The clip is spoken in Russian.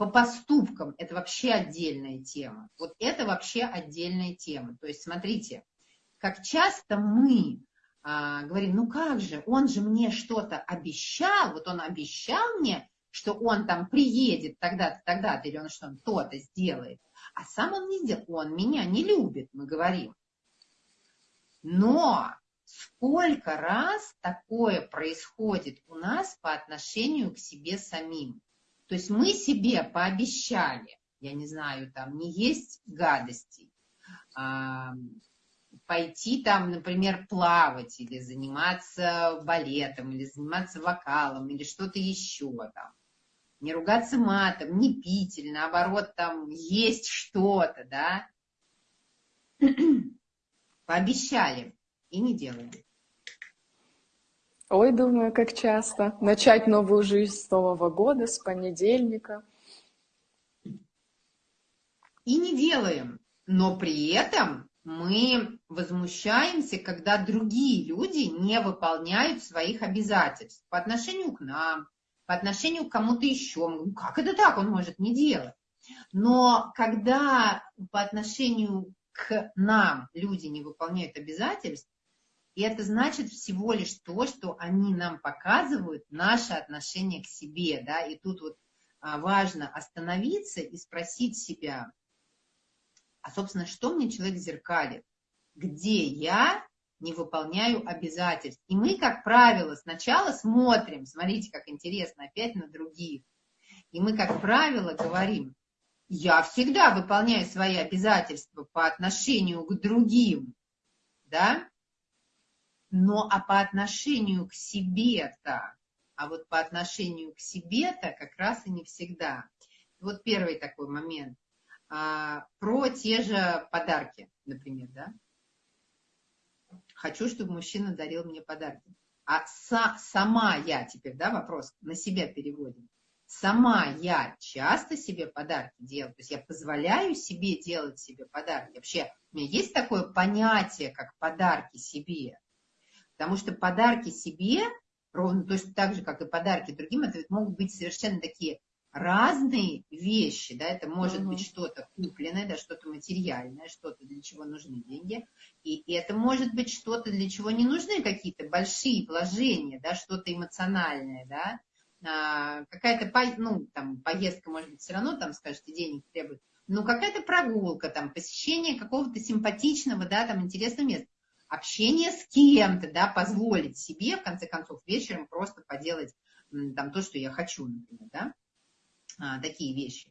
по поступкам это вообще отдельная тема. Вот это вообще отдельная тема. То есть, смотрите, как часто мы а, говорим, ну как же, он же мне что-то обещал, вот он обещал мне, что он там приедет тогда-то, тогда-то, или он что-то то-то сделает, а сам он не сделал, он меня не любит, мы говорим. Но сколько раз такое происходит у нас по отношению к себе самим? То есть мы себе пообещали, я не знаю, там, не есть гадостей, а, пойти там, например, плавать или заниматься балетом, или заниматься вокалом, или что-то еще там. Не ругаться матом, не пить, или наоборот там есть что-то, да. Пообещали и не делаем. Ой, думаю, как часто. Начать новую жизнь с Нового года, с понедельника. И не делаем. Но при этом мы возмущаемся, когда другие люди не выполняют своих обязательств по отношению к нам, по отношению к кому-то еще. Как это так, он может не делать? Но когда по отношению к нам люди не выполняют обязательств, и это значит всего лишь то, что они нам показывают наше отношение к себе. Да? И тут вот а, важно остановиться и спросить себя, а, собственно, что мне человек зеркалит? Где я не выполняю обязательств? И мы, как правило, сначала смотрим, смотрите, как интересно, опять на других. И мы, как правило, говорим, я всегда выполняю свои обязательства по отношению к другим, да? Но а по отношению к себе-то, а вот по отношению к себе-то как раз и не всегда. Вот первый такой момент – а, про те же подарки, например, да. Хочу, чтобы мужчина дарил мне подарки. А са, сама я теперь, да, вопрос на себя переводим. Сама я часто себе подарки делаю, то есть я позволяю себе делать себе подарки. Вообще, у меня есть такое понятие, как подарки себе. Потому что подарки себе, ровно точно так же, как и подарки другим, это могут быть совершенно такие разные вещи, да, это может угу. быть что-то купленное, да, что-то материальное, что-то, для чего нужны деньги, и это может быть что-то, для чего не нужны какие-то большие вложения, да, что-то эмоциональное, да, а, какая-то, ну, там, поездка, может быть, все равно, там, скажете, денег требует, но какая-то прогулка, там, посещение какого-то симпатичного, да, там, интересного места, общение с кем-то, да, позволить себе, в конце концов, вечером просто поделать там то, что я хочу, например, да, а, такие вещи.